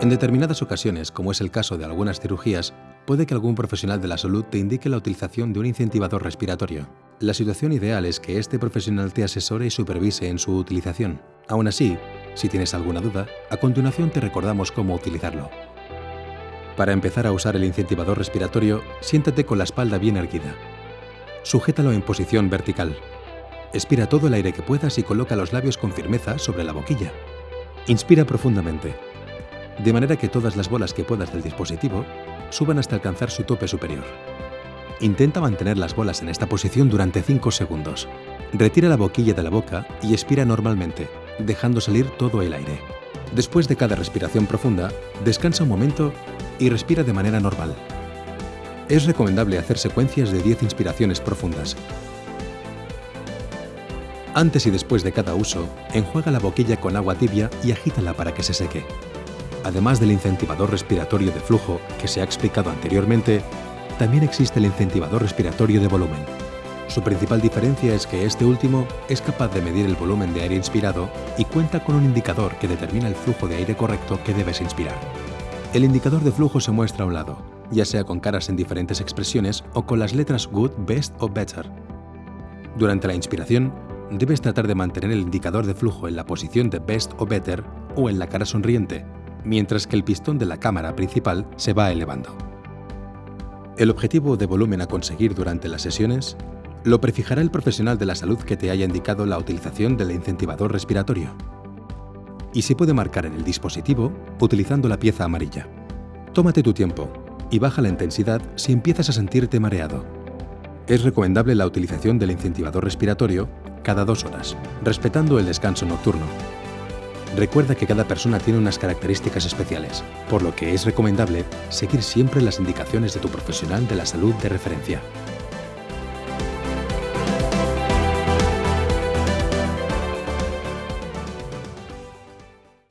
En determinadas ocasiones, como es el caso de algunas cirugías, puede que algún profesional de la salud te indique la utilización de un incentivador respiratorio. La situación ideal es que este profesional te asesore y supervise en su utilización. Aún así, si tienes alguna duda, a continuación te recordamos cómo utilizarlo. Para empezar a usar el incentivador respiratorio, siéntate con la espalda bien erguida. Sujétalo en posición vertical. Expira todo el aire que puedas y coloca los labios con firmeza sobre la boquilla. Inspira profundamente de manera que todas las bolas que puedas del dispositivo suban hasta alcanzar su tope superior. Intenta mantener las bolas en esta posición durante 5 segundos. Retira la boquilla de la boca y expira normalmente, dejando salir todo el aire. Después de cada respiración profunda, descansa un momento y respira de manera normal. Es recomendable hacer secuencias de 10 inspiraciones profundas. Antes y después de cada uso, enjuaga la boquilla con agua tibia y agítala para que se seque. Además del incentivador respiratorio de flujo que se ha explicado anteriormente, también existe el incentivador respiratorio de volumen. Su principal diferencia es que este último es capaz de medir el volumen de aire inspirado y cuenta con un indicador que determina el flujo de aire correcto que debes inspirar. El indicador de flujo se muestra a un lado, ya sea con caras en diferentes expresiones o con las letras Good, Best o Better. Durante la inspiración, debes tratar de mantener el indicador de flujo en la posición de Best o Better o en la cara sonriente, mientras que el pistón de la cámara principal se va elevando. El objetivo de volumen a conseguir durante las sesiones lo prefijará el profesional de la salud que te haya indicado la utilización del incentivador respiratorio. Y se puede marcar en el dispositivo utilizando la pieza amarilla. Tómate tu tiempo y baja la intensidad si empiezas a sentirte mareado. Es recomendable la utilización del incentivador respiratorio cada dos horas, respetando el descanso nocturno. Recuerda que cada persona tiene unas características especiales, por lo que es recomendable seguir siempre las indicaciones de tu profesional de la salud de referencia.